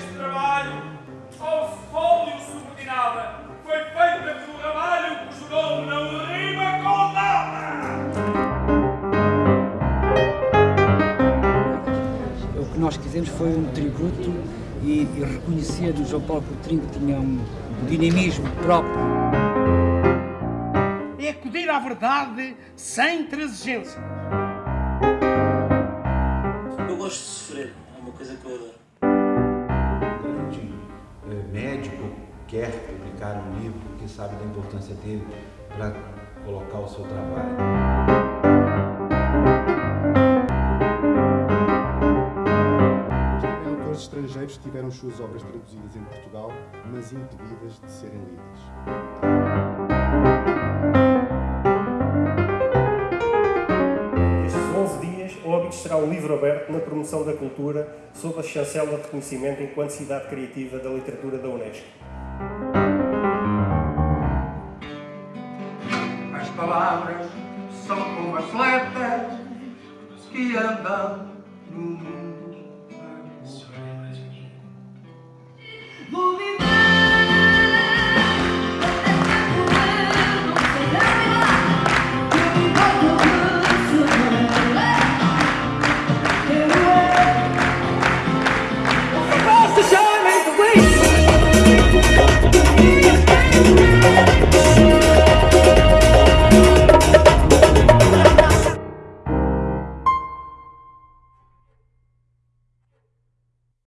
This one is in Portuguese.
este trabalho, ao fólio subordinada, foi feita pelo ramalho cujo nome não rima com nada. O que nós quisemos foi um tributo e, e reconhecer no João Paulo Coutrinho que tinha um dinamismo próprio. É acudir à verdade sem transigência. Eu gosto de sofrer, é uma coisa que eu adoro. Quer publicar um livro que sabe da importância dele para colocar o seu trabalho. Autores estrangeiros tiveram as suas obras traduzidas em Portugal, mas impedidas de serem lidas. Estes 11 dias, o Óbidos será um livro aberto na promoção da cultura sob a chancela de reconhecimento enquanto cidade criativa da literatura da Unesco. As palavras são como atletas que andam no mundo. baby.